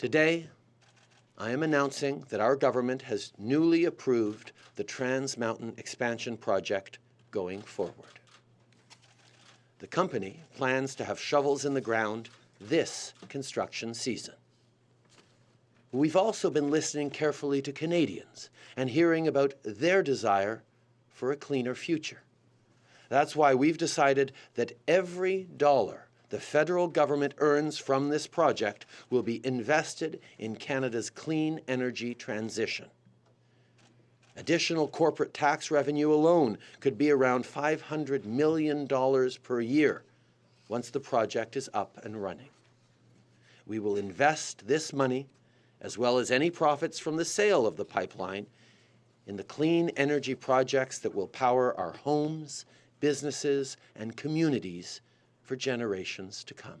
Today, I am announcing that our government has newly approved the Trans Mountain Expansion Project going forward. The company plans to have shovels in the ground this construction season. We've also been listening carefully to Canadians and hearing about their desire for a cleaner future. That's why we've decided that every dollar the federal government earns from this project will be invested in Canada's clean energy transition. Additional corporate tax revenue alone could be around $500 million per year once the project is up and running. We will invest this money, as well as any profits from the sale of the pipeline, in the clean energy projects that will power our homes, businesses, and communities for generations to come.